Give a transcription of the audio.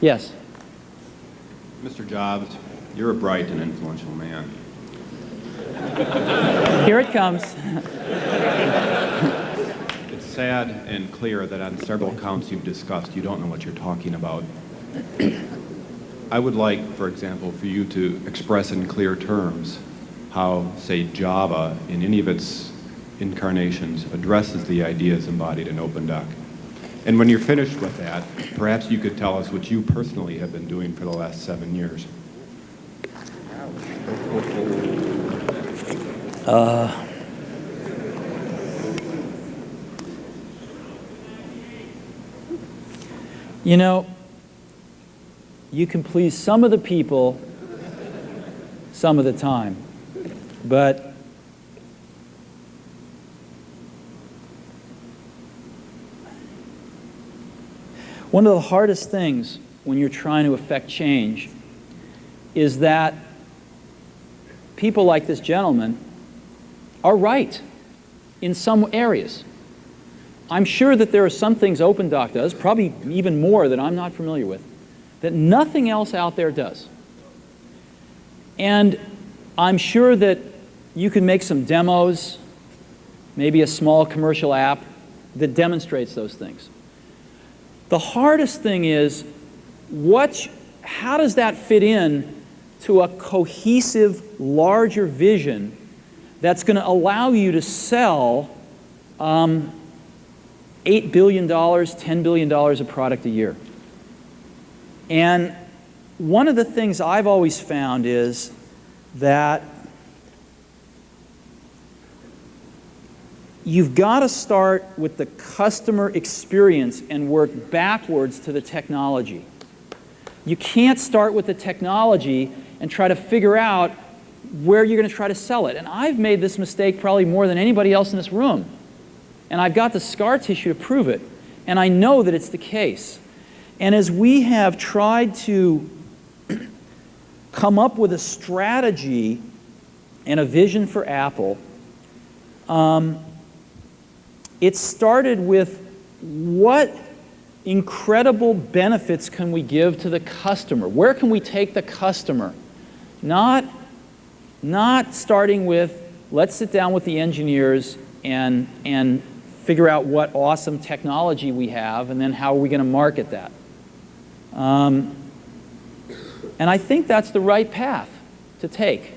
Yes. Mr. Jobs, you're a bright and influential man. Here it comes. It's sad and clear that on several counts you've discussed, you don't know what you're talking about. I would like, for example, for you to express in clear terms how, say, Java, in any of its incarnations, addresses the ideas embodied in OpenDoc. And when you're finished with that, perhaps you could tell us what you personally have been doing for the last seven years. Uh, you know, you can please some of the people some of the time, but one of the hardest things when you're trying to affect change is that people like this gentleman are right in some areas. I'm sure that there are some things OpenDoc does, probably even more that I'm not familiar with, that nothing else out there does. And I'm sure that you can make some demos, maybe a small commercial app that demonstrates those things. The hardest thing is, what, how does that fit in to a cohesive, larger vision that's going to allow you to sell um, $8 billion, $10 billion of product a year. And one of the things I've always found is that you've got to start with the customer experience and work backwards to the technology. You can't start with the technology and try to figure out where you're going to try to sell it. And I've made this mistake probably more than anybody else in this room. And I've got the scar tissue to prove it. And I know that it's the case. And as we have tried to come up with a strategy and a vision for Apple, um, it started with what incredible benefits can we give to the customer? Where can we take the customer? Not, not starting with, let's sit down with the engineers and, and figure out what awesome technology we have and then how are we going to market that. Um, and I think that's the right path to take.